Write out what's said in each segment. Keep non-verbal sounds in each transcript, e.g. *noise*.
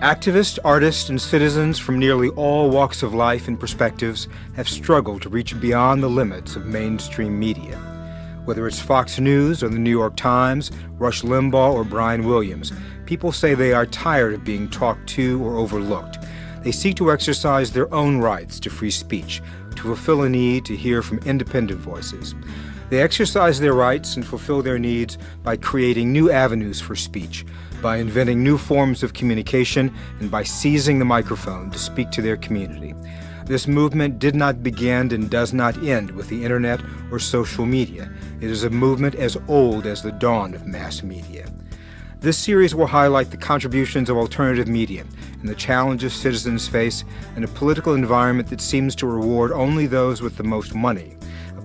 Activists, artists, and citizens from nearly all walks of life and perspectives have struggled to reach beyond the limits of mainstream media. Whether it's Fox News or the New York Times, Rush Limbaugh or Brian Williams, people say they are tired of being talked to or overlooked. They seek to exercise their own rights to free speech, to fulfill a need to hear from independent voices. They exercise their rights and fulfill their needs by creating new avenues for speech, by inventing new forms of communication, and by seizing the microphone to speak to their community. This movement did not begin and does not end with the internet or social media. It is a movement as old as the dawn of mass media. This series will highlight the contributions of alternative media and the challenges citizens face in a political environment that seems to reward only those with the most money,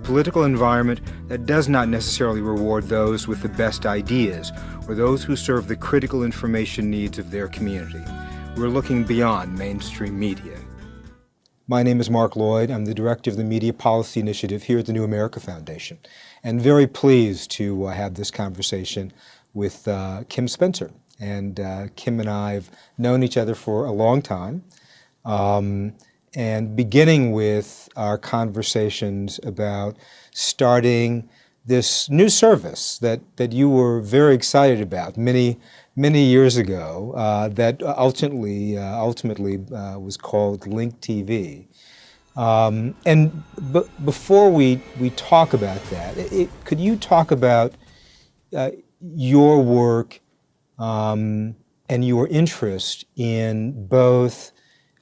political environment that does not necessarily reward those with the best ideas or those who serve the critical information needs of their community. We're looking beyond mainstream media. My name is Mark Lloyd. I'm the director of the Media Policy Initiative here at the New America Foundation, and very pleased to uh, have this conversation with uh, Kim Spencer. And uh, Kim and I have known each other for a long time. Um, and beginning with our conversations about starting this new service that, that you were very excited about many, many years ago uh, that ultimately, uh, ultimately uh, was called Link TV. Um, and before we, we talk about that, it, could you talk about uh, your work um, and your interest in both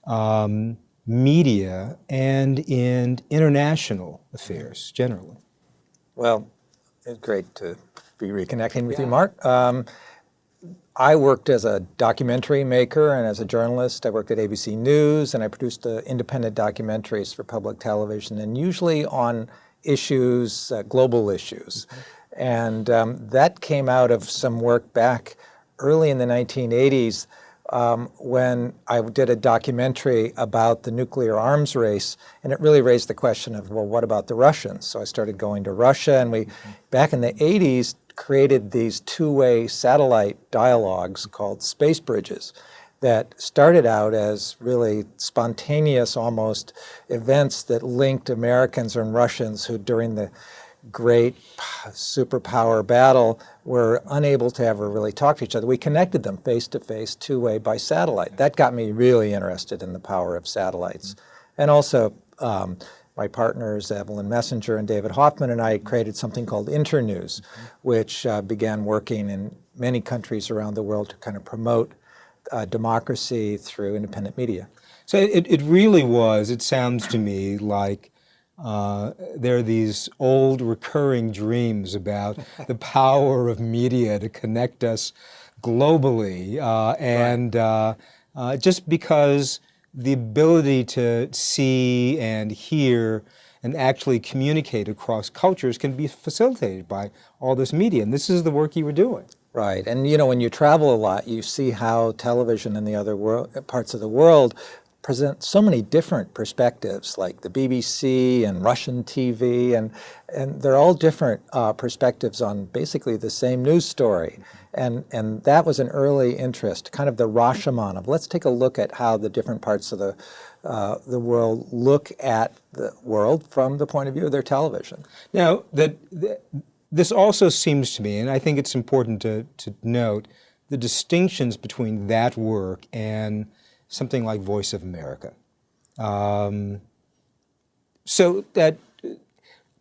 um, media and in international affairs generally? Well, it's great to be reconnecting with yeah. you, Mark. Um, I worked as a documentary maker and as a journalist. I worked at ABC News and I produced uh, independent documentaries for public television and usually on issues, uh, global issues. Mm -hmm. And um, that came out of some work back early in the 1980s um, when I did a documentary about the nuclear arms race, and it really raised the question of, well, what about the Russians? So I started going to Russia, and we, back in the 80s, created these two-way satellite dialogues called space bridges that started out as really spontaneous almost events that linked Americans and Russians who during the great superpower battle we were unable to ever really talk to each other. We connected them face to face, two way by satellite. That got me really interested in the power of satellites. And also, um, my partners, Evelyn Messinger and David Hoffman, and I created something called Internews, which uh, began working in many countries around the world to kind of promote uh, democracy through independent media. So it, it really was, it sounds to me like uh, there are these old recurring dreams about *laughs* the power of media to connect us globally. Uh, and uh, uh, just because the ability to see and hear and actually communicate across cultures can be facilitated by all this media. And this is the work you were doing. Right. And you know, when you travel a lot, you see how television in the other parts of the world present so many different perspectives, like the BBC and Russian TV, and, and they're all different uh, perspectives on basically the same news story. And, and that was an early interest, kind of the Rashomon of let's take a look at how the different parts of the, uh, the world look at the world from the point of view of their television. Now, that, this also seems to me, and I think it's important to, to note, the distinctions between that work and something like Voice of America. Um, so that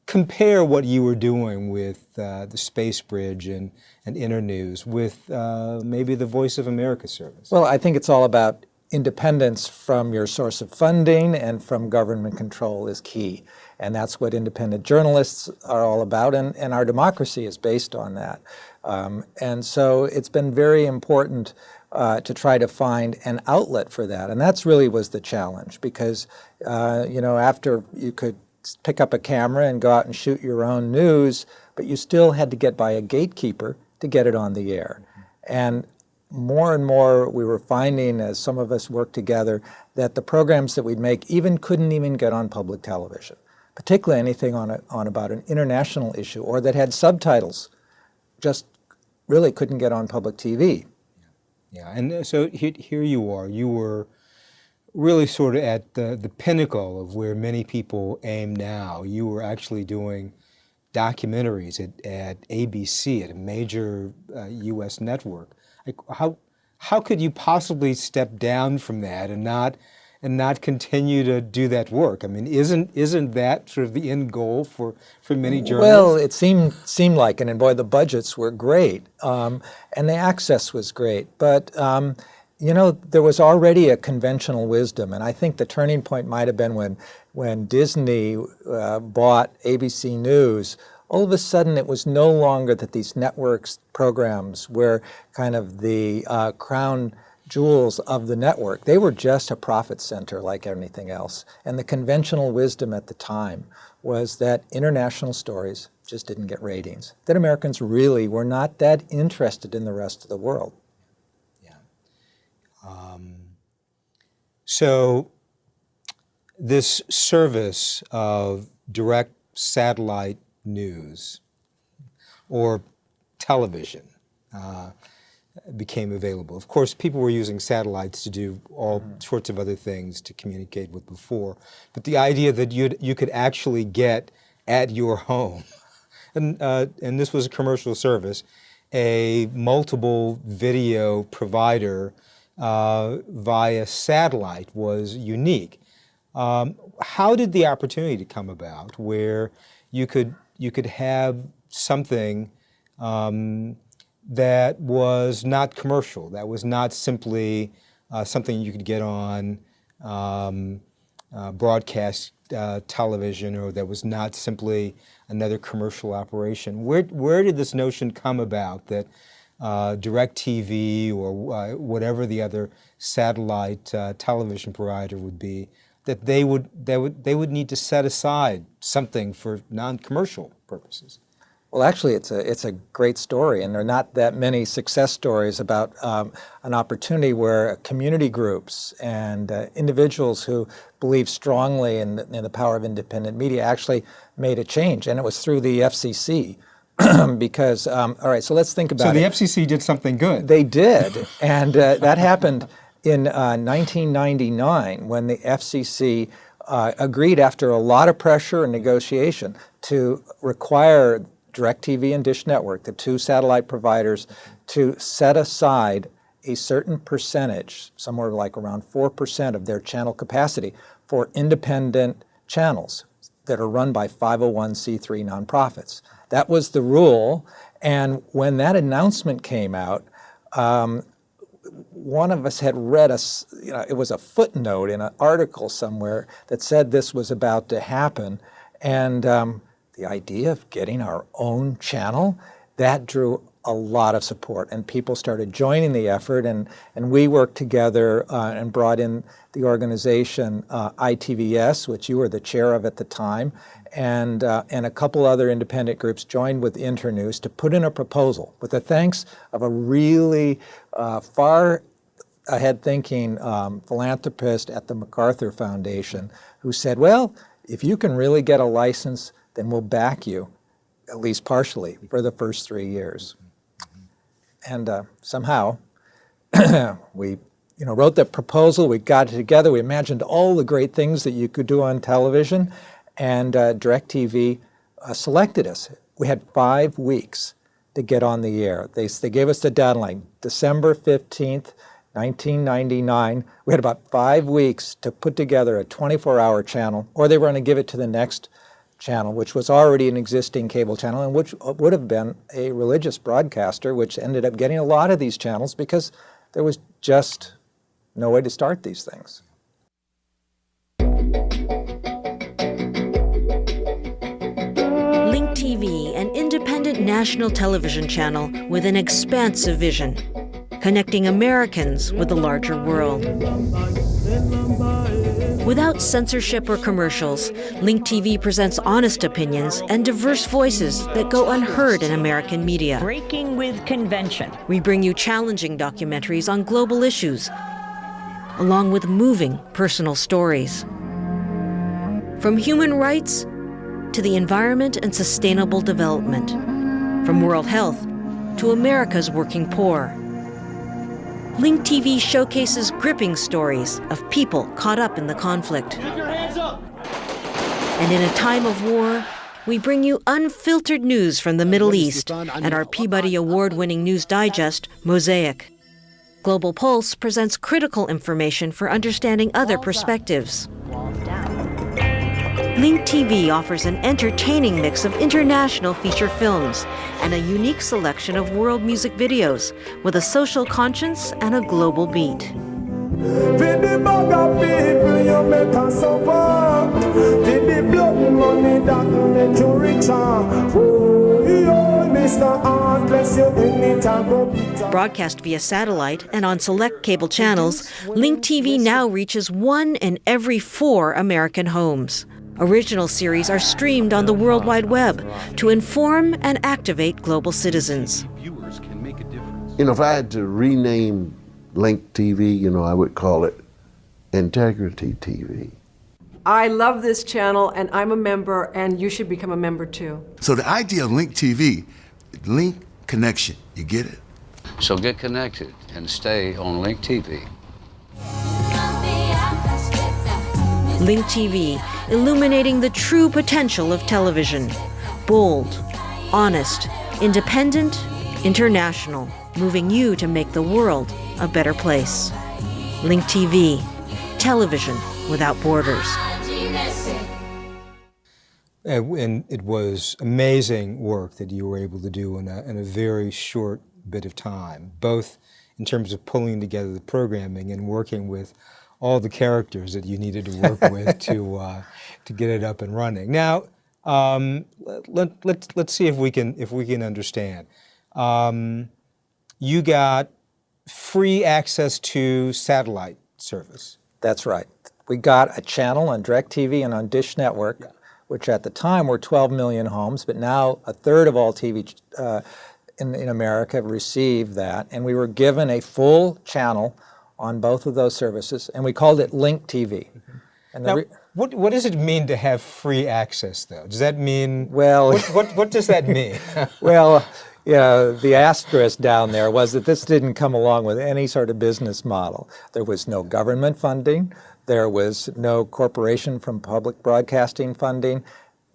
compare what you were doing with uh, the Space Bridge and, and Internews with uh, maybe the Voice of America service. Well, I think it's all about independence from your source of funding and from government control is key. And that's what independent journalists are all about, and, and our democracy is based on that. Um, and so it's been very important uh, to try to find an outlet for that. And that's really was the challenge because, uh, you know, after you could pick up a camera and go out and shoot your own news, but you still had to get by a gatekeeper to get it on the air. And more and more we were finding as some of us worked together that the programs that we'd make even couldn't even get on public television, particularly anything on, a, on about an international issue or that had subtitles just really couldn't get on public TV. Yeah, and uh, so here you are. You were really sort of at the, the pinnacle of where many people aim now. You were actually doing documentaries at, at ABC, at a major uh, U.S. network. Like how, how could you possibly step down from that and not and not continue to do that work? I mean, isn't isn't that sort of the end goal for for many journalists? Well, it seemed seemed like, and boy, the budgets were great, um, and the access was great, but. Um, you know, there was already a conventional wisdom, and I think the turning point might have been when, when Disney uh, bought ABC News. All of a sudden, it was no longer that these networks programs were kind of the uh, crown jewels of the network. They were just a profit center like anything else. And the conventional wisdom at the time was that international stories just didn't get ratings, that Americans really were not that interested in the rest of the world. Um, so this service of direct satellite news or television uh, became available. Of course, people were using satellites to do all mm -hmm. sorts of other things to communicate with before, but the idea that you you could actually get at your home, *laughs* and, uh, and this was a commercial service, a multiple video provider uh, via satellite was unique. Um, how did the opportunity come about where you could, you could have something um, that was not commercial, that was not simply uh, something you could get on um, uh, broadcast uh, television or that was not simply another commercial operation. Where, where did this notion come about that uh, DirecTV or uh, whatever the other satellite uh, television provider would be, that they would, they, would, they would need to set aside something for non-commercial purposes. Well, actually, it's a, it's a great story, and there are not that many success stories about um, an opportunity where community groups and uh, individuals who believe strongly in the, in the power of independent media actually made a change, and it was through the FCC. *clears throat* because, um, all right, so let's think about it. So the it. FCC did something good. They did, and uh, that happened in uh, 1999 when the FCC uh, agreed after a lot of pressure and negotiation to require DirecTV and Dish Network, the two satellite providers, to set aside a certain percentage, somewhere like around 4% of their channel capacity for independent channels that are run by 501c3 nonprofits. That was the rule. And when that announcement came out, um, one of us had read a, you know, it was a footnote in an article somewhere that said this was about to happen. And um, the idea of getting our own channel, that drew a lot of support and people started joining the effort and, and we worked together uh, and brought in the organization uh, ITVS, which you were the chair of at the time, and, uh, and a couple other independent groups joined with Internews to put in a proposal with the thanks of a really uh, far ahead thinking um, philanthropist at the MacArthur Foundation who said, well, if you can really get a license, then we'll back you, at least partially, for the first three years. And uh, somehow *clears throat* we you know, wrote the proposal, we got it together, we imagined all the great things that you could do on television, and uh, DirecTV uh, selected us. We had five weeks to get on the air. They, they gave us the deadline, December 15th, 1999. We had about five weeks to put together a 24-hour channel, or they were going to give it to the next channel, which was already an existing cable channel and which uh, would have been a religious broadcaster, which ended up getting a lot of these channels because there was just no way to start these things. Link TV, an independent national television channel with an expansive vision, connecting Americans with the larger world. Without censorship or commercials, Link TV presents honest opinions and diverse voices that go unheard in American media. Breaking with convention. We bring you challenging documentaries on global issues, along with moving personal stories. From human rights to the environment and sustainable development, from world health to America's working poor. Link TV showcases gripping stories of people caught up in the conflict. And in a time of war, we bring you unfiltered news from the Middle East and our Peabody Award winning news digest, Mosaic. Global Pulse presents critical information for understanding other perspectives. Link TV offers an entertaining mix of international feature films and a unique selection of world music videos with a social conscience and a global beat. Broadcast via satellite and on select cable channels, Link TV now reaches one in every four American homes. Original series are streamed on the World Wide Web to inform and activate global citizens. You know, if I had to rename Link TV, you know, I would call it Integrity TV. I love this channel and I'm a member and you should become a member too. So the idea of Link TV, link connection, you get it? So get connected and stay on Link TV. Link TV, illuminating the true potential of television. Bold, honest, independent, international, moving you to make the world a better place. Link TV, television without borders. Uh, and it was amazing work that you were able to do in a, in a very short bit of time, both in terms of pulling together the programming and working with all the characters that you needed to work with *laughs* to uh, to get it up and running. Now, um, let, let, let's see if we can if we can understand. Um, you got free access to satellite service. That's right. We got a channel on DirecTV and on Dish Network, yeah. which at the time were 12 million homes, but now a third of all TV uh, in, in America received that. And we were given a full channel on both of those services, and we called it Link TV. And now, what, what does it mean to have free access, though? Does that mean, well, what, what, what does that *laughs* mean? well, yeah, the asterisk down there was that this didn't come along with any sort of business model. There was no government funding. There was no corporation from public broadcasting funding.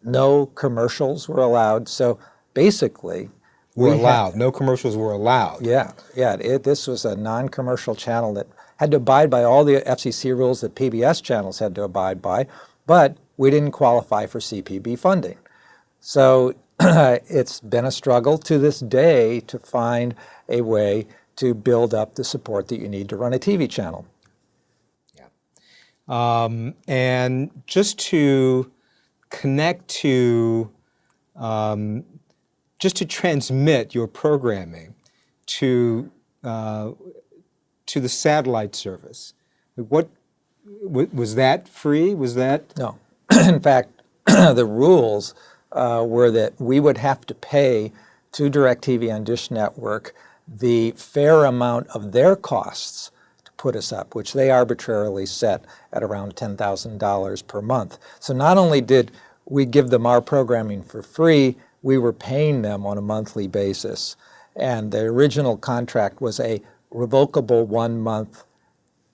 No commercials were allowed. So basically, were allowed. Had, no commercials were allowed. Yeah, yeah. It, this was a non-commercial channel that had to abide by all the FCC rules that PBS channels had to abide by, but we didn't qualify for CPB funding. So *clears throat* it's been a struggle to this day to find a way to build up the support that you need to run a TV channel. Yeah. Um, and just to connect to, um, just to transmit your programming to, uh, to the satellite service, what, was that free? Was that? No. *clears throat* In fact, *clears throat* the rules uh, were that we would have to pay to DirecTV and Dish Network the fair amount of their costs to put us up, which they arbitrarily set at around $10,000 per month. So not only did we give them our programming for free, we were paying them on a monthly basis. And the original contract was a revocable one-month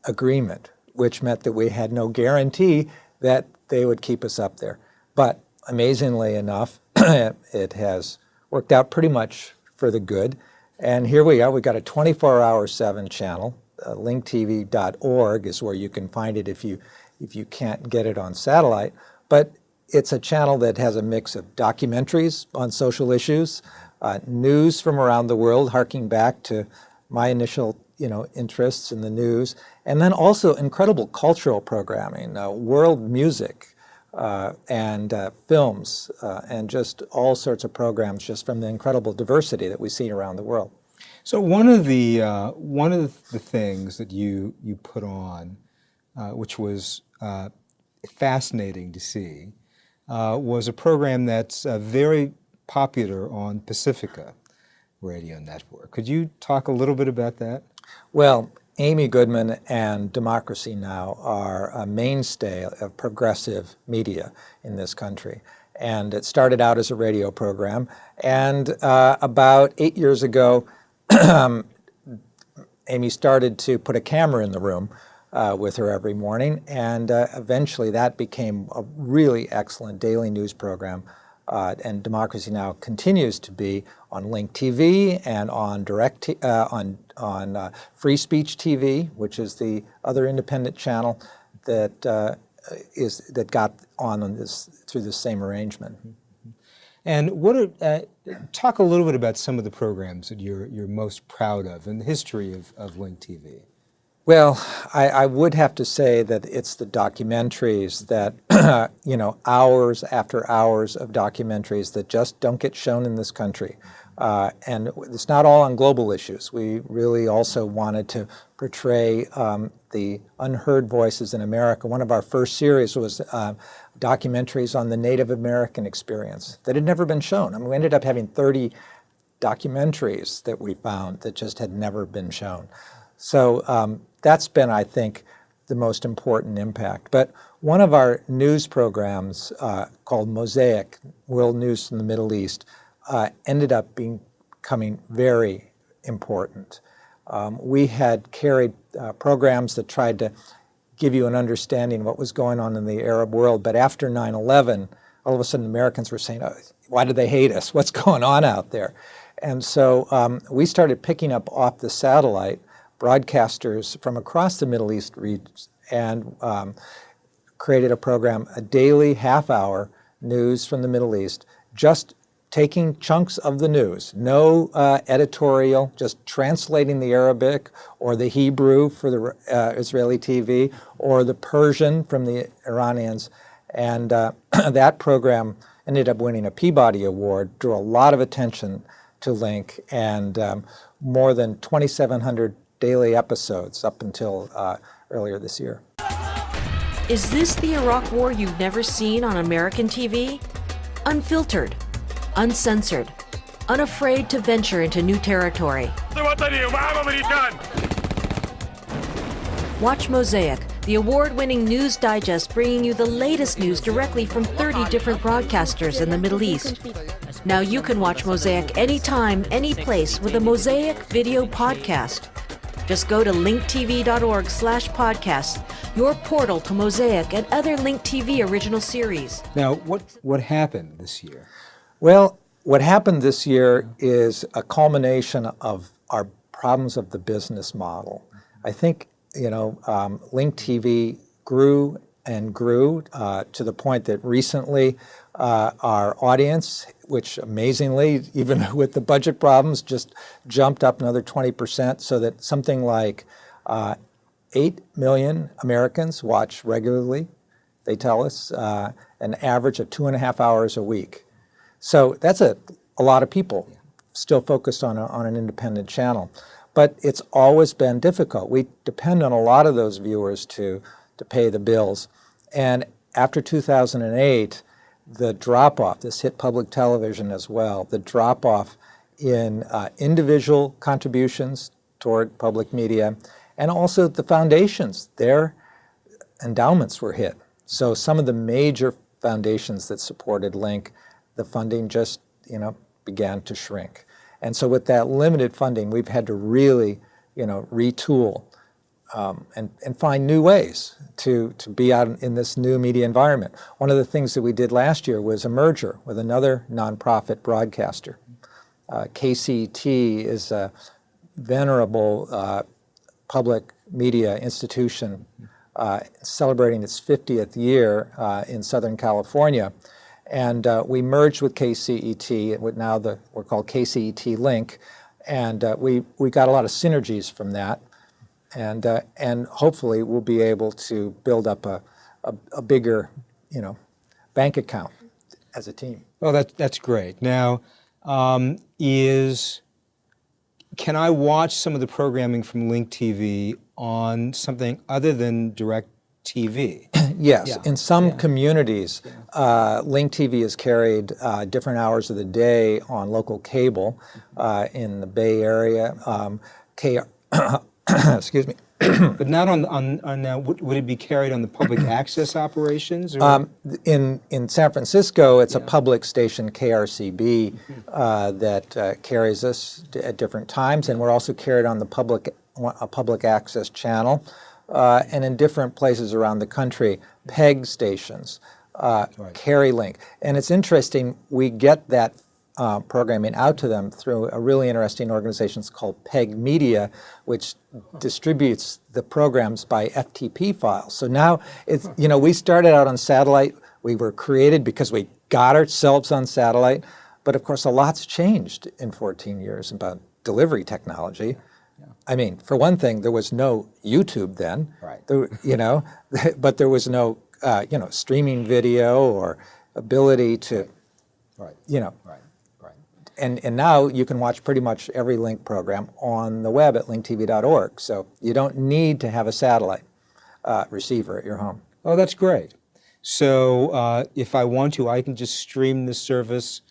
agreement, which meant that we had no guarantee that they would keep us up there. But amazingly enough, *clears throat* it has worked out pretty much for the good. And here we are, we've got a 24-hour 7 channel. Uh, linktv.org is where you can find it if you, if you can't get it on satellite. But it's a channel that has a mix of documentaries on social issues, uh, news from around the world, harking back to my initial you know, interests in the news, and then also incredible cultural programming, uh, world music, uh, and uh, films uh, and just all sorts of programs just from the incredible diversity that we see around the world. So one of the uh, one of the things that you you put on, uh, which was fascinating to see, was a program that's very popular on Pacifica Radio Network. Could you talk a little bit about that? Well, Amy Goodman and Democracy Now! are a mainstay of progressive media in this country. And it started out as a radio program. And uh, about eight years ago, *clears throat* Amy started to put a camera in the room uh, with her every morning, and uh, eventually that became a really excellent daily news program. Uh, and Democracy Now! continues to be on Link TV and on direct uh, on on uh, Free Speech TV, which is the other independent channel that uh, is that got on, on this through the same arrangement. And what are, uh, talk a little bit about some of the programs that you're, you're most proud of in the history of, of Link TV. Well, I, I, would have to say that it's the documentaries that, *clears throat* you know, hours after hours of documentaries that just don't get shown in this country. Uh, and it's not all on global issues. We really also wanted to portray um, the unheard voices in America. One of our first series was uh, documentaries on the Native American experience that had never been shown. I mean, we ended up having 30 documentaries that we found that just had never been shown. So um, that's been, I think, the most important impact. But one of our news programs uh, called Mosaic, World News from the Middle East, uh, ended up being, becoming very important. Um, we had carried uh, programs that tried to give you an understanding of what was going on in the Arab world, but after 9-11, all of a sudden Americans were saying, oh, why do they hate us? What's *laughs* going on out there? And so um, we started picking up off the satellite broadcasters from across the Middle East and um, created a program, a daily half hour news from the Middle East, just taking chunks of the news, no uh, editorial, just translating the Arabic or the Hebrew for the uh, Israeli TV or the Persian from the Iranians. And uh, *clears throat* that program ended up winning a Peabody Award, drew a lot of attention to Link, and um, more than 2,700 daily episodes up until uh, earlier this year. Is this the Iraq War you've never seen on American TV? Unfiltered uncensored, unafraid to venture into new territory. Watch Mosaic, the award-winning news digest bringing you the latest news directly from 30 different broadcasters in the Middle East. Now you can watch Mosaic anytime, any place with a Mosaic video podcast. Just go to linktv.org slash podcast, your portal to Mosaic and other Link TV original series. Now, what, what happened this year? Well, what happened this year is a culmination of our problems of the business model. I think, you know, um, Link TV grew and grew uh, to the point that recently uh, our audience, which amazingly, even *laughs* with the budget problems, just jumped up another 20%, so that something like uh, 8 million Americans watch regularly, they tell us, uh, an average of two and a half hours a week. So that's a, a lot of people still focused on, a, on an independent channel. But it's always been difficult. We depend on a lot of those viewers to, to pay the bills. And after 2008, the drop-off, this hit public television as well, the drop-off in uh, individual contributions toward public media, and also the foundations, their endowments were hit. So some of the major foundations that supported Link the funding just, you know, began to shrink. And so with that limited funding, we've had to really, you know, retool um, and, and find new ways to, to be out in this new media environment. One of the things that we did last year was a merger with another nonprofit broadcaster. Uh, KCET is a venerable uh, public media institution uh, celebrating its 50th year uh, in Southern California. And uh, we merged with KCET, now the, we're called KCET Link, and uh, we, we got a lot of synergies from that. And, uh, and hopefully we'll be able to build up a, a, a, bigger, you know, bank account as a team. Well, that, that's great. Now, um, is, can I watch some of the programming from Link TV on something other than direct TV. *clears throat* yes, yeah. in some yeah. communities, uh, Link TV is carried uh, different hours of the day on local cable uh, in the Bay Area. Um, K *clears throat* *coughs* excuse me. *coughs* but not on, on, on uh, would, would, it be carried on the public *coughs* access operations? Um, in, in San Francisco, it's yeah. a public station, KRCB, uh, that uh, carries us at different times, and we're also carried on the public a public access channel, uh, and in different places around the country, PEG stations, uh, carry Link. And it's interesting, we get that uh, programming out to them through a really interesting organization called PEG Media, which distributes the programs by FTP files. So now, it's, you know, we started out on satellite. We were created because we got ourselves on satellite. But of course, a lot's changed in 14 years about delivery technology. I mean, for one thing, there was no YouTube then. Right. There, you know, *laughs* but there was no, uh, you know, streaming video or ability to, Right. you know, Right. And, and now you can watch pretty much every Link program on the web at linktv.org. So you don't need to have a satellite uh, receiver at your home. Oh, that's great. So uh, if I want to, I can just stream this service.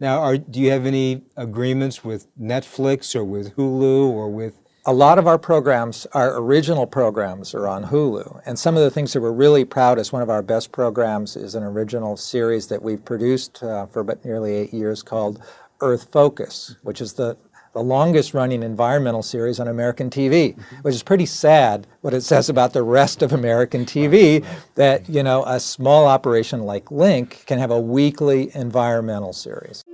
Now, are, do you have any agreements with Netflix or with Hulu or with? A lot of our programs, our original programs are on Hulu. And some of the things that we're really proud is one of our best programs is an original series that we've produced uh, for about nearly eight years called Earth Focus, which is the, the longest running environmental series on American TV, which is pretty sad what it says about the rest of American TV that, you know, a small operation like Link can have a weekly environmental series.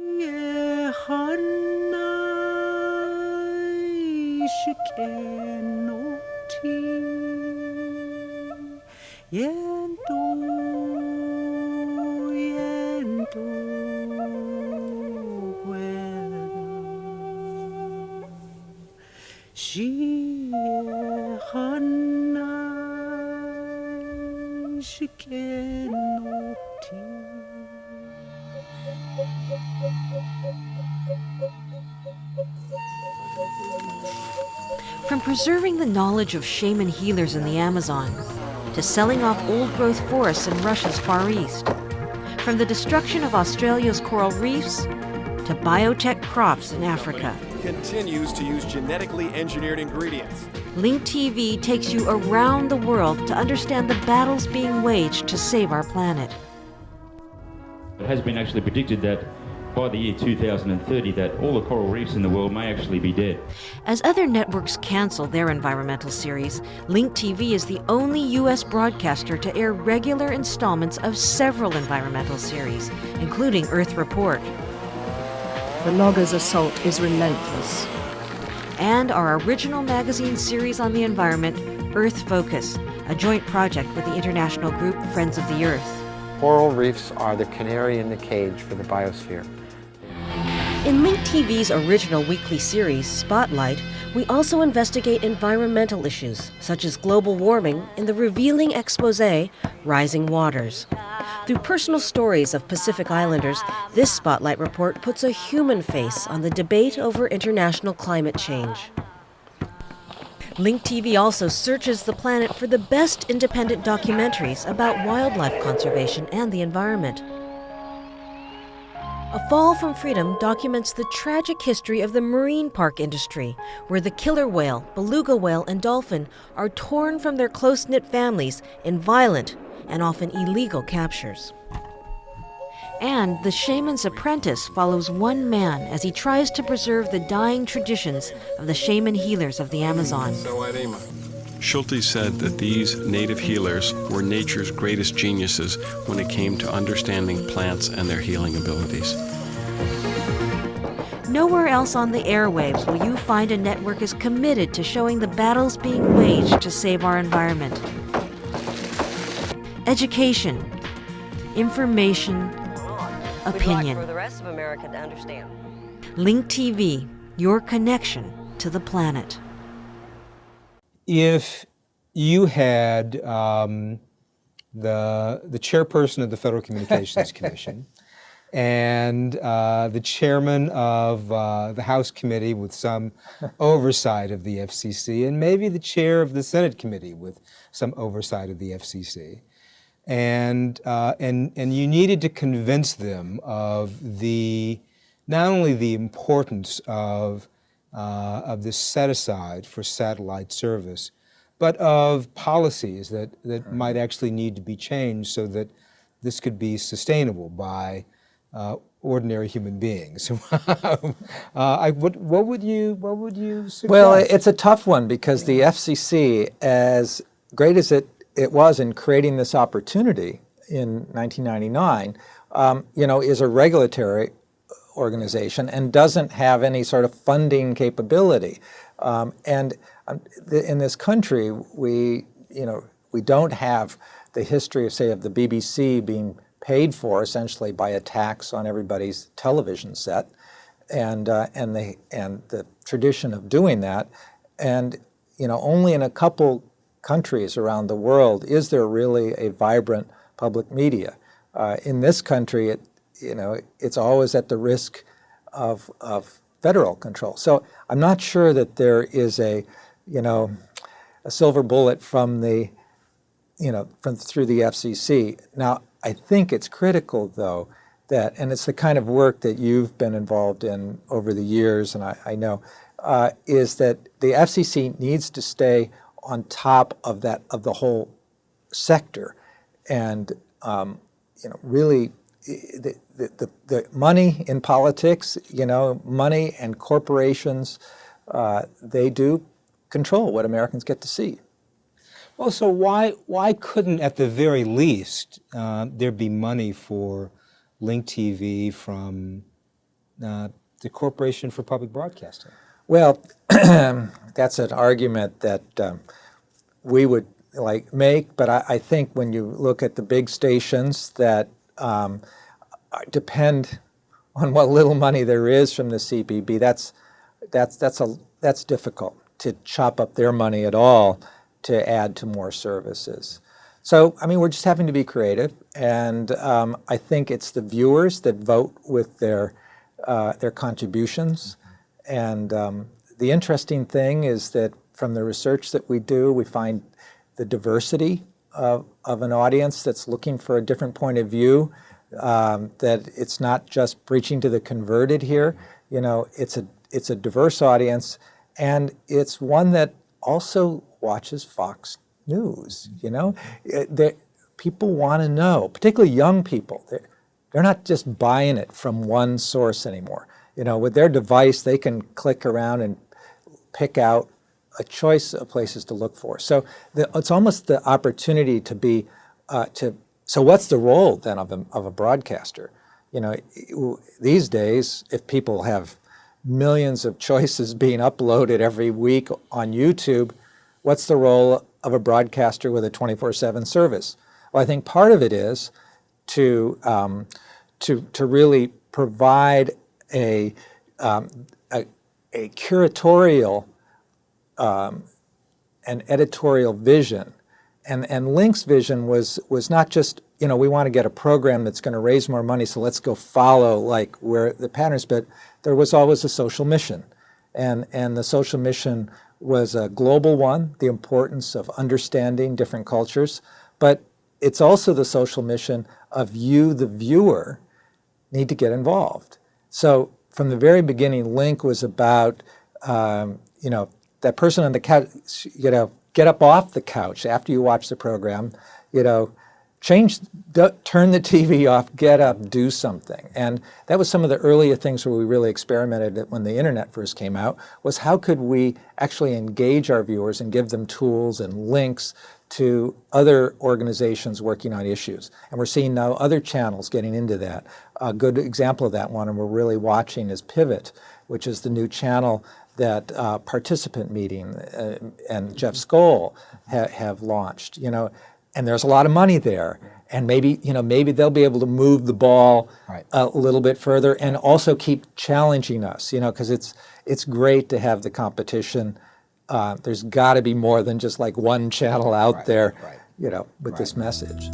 From preserving the knowledge of shaman healers in the Amazon to selling off old growth forests in Russia's Far East. From the destruction of Australia's coral reefs to biotech crops in Africa. Continues to use genetically engineered ingredients. Link TV takes you around the world to understand the battles being waged to save our planet. It has been actually predicted that by the year 2030 that all the coral reefs in the world may actually be dead. As other networks cancel their environmental series, Link TV is the only U.S. broadcaster to air regular installments of several environmental series, including Earth Report. The logger's assault is relentless. And our original magazine series on the environment, Earth Focus, a joint project with the international group Friends of the Earth. Coral reefs are the canary in the cage for the biosphere. In Link TV's original weekly series, Spotlight, we also investigate environmental issues such as global warming in the revealing expose, Rising Waters. Through personal stories of Pacific Islanders, this Spotlight report puts a human face on the debate over international climate change. Link TV also searches the planet for the best independent documentaries about wildlife conservation and the environment. A Fall from Freedom documents the tragic history of the marine park industry, where the killer whale, beluga whale, and dolphin are torn from their close knit families in violent and often illegal captures. And The Shaman's Apprentice follows one man as he tries to preserve the dying traditions of the shaman healers of the Amazon. Schultes said that these native healers were nature's greatest geniuses when it came to understanding plants and their healing abilities. Nowhere else on the airwaves will you find a network as committed to showing the battles being waged to save our environment. Education, information, opinion. for the rest of America to understand. Link TV, your connection to the planet. If you had um, the, the chairperson of the Federal Communications *laughs* Commission and uh, the chairman of uh, the House committee with some *laughs* oversight of the FCC, and maybe the chair of the Senate committee with some oversight of the FCC. And, uh, and, and you needed to convince them of the, not only the importance of, uh, of this set aside for satellite service, but of policies that, that might actually need to be changed so that this could be sustainable by uh, ordinary human beings. *laughs* uh, I, what, what would you what would you suggest? Well, it's a tough one because the FCC, as great as it, it was in creating this opportunity in 1999, um, you know, is a regulatory organization and doesn't have any sort of funding capability. Um, and um, in this country, we, you know, we don't have the history of, say, of the BBC being paid for essentially by a tax on everybody's television set, and uh, and the and the tradition of doing that, and you know, only in a couple countries around the world is there really a vibrant public media. Uh, in this country, it you know, it's always at the risk of, of federal control. So I'm not sure that there is a, you know, a silver bullet from the, you know, from through the FCC. Now, I think it's critical, though, that, and it's the kind of work that you've been involved in over the years, and I, I know, uh, is that the FCC needs to stay on top of that, of the whole sector, and um, you know, really the, the, the, the money in politics, you know, money and corporations, uh, they do control what Americans get to see. Well, so why, why couldn't, at the very least, uh, there be money for Link TV from uh, the Corporation for Public Broadcasting? Well, *clears throat* that's an argument that um, we would like make, but I, I, think when you look at the big stations that um, depend on what little money there is from the CPB, that's, that's, that's, a, that's difficult to chop up their money at all to add to more services. So, I mean, we're just having to be creative, and um, I think it's the viewers that vote with their, uh, their contributions. And um, the interesting thing is that from the research that we do, we find the diversity of, of an audience that's looking for a different point of view, um, that it's not just preaching to the converted here. You know, it's a, it's a diverse audience, and it's one that also watches Fox News, you know? It, people want to know, particularly young people. They're, they're not just buying it from one source anymore. You know, with their device, they can click around and pick out a choice of places to look for. So the, it's almost the opportunity to be, uh, to, so what's the role then of a, of a broadcaster? You know, these days, if people have millions of choices *laughs* being uploaded every week on YouTube, what's the role of a broadcaster with a 24-7 service? Well, I think part of it is to, um, to, to really provide a, um, a, a curatorial um, an editorial vision. And, and Link's vision was, was not just, you know, we want to get a program that's going to raise more money, so let's go follow like where the patterns, but there was always a social mission. And, and the social mission was a global one, the importance of understanding different cultures, but it's also the social mission of you, the viewer, need to get involved. So from the very beginning, Link was about, um, you know, that person on the couch, you know, get up off the couch after you watch the program, you know, change, turn the *laughs* TV off, get up, do something. And that was some of the earlier things where we really experimented when the internet first came out, was how could we actually engage our viewers and give them tools and links to other organizations working on issues. And we're seeing now other channels getting into that. A good example of that one, and we're really watching, is Pivot, which is the new channel that uh, Participant Media uh, and Jeff Skoll ha have launched, you know, and there's a lot of money there. And maybe, you know, maybe they'll be able to move the ball right. a little bit further and also keep challenging us, you know, because it's, it's great to have the competition. Uh, there's got to be more than just like one channel out right. there, right. you know, with this message.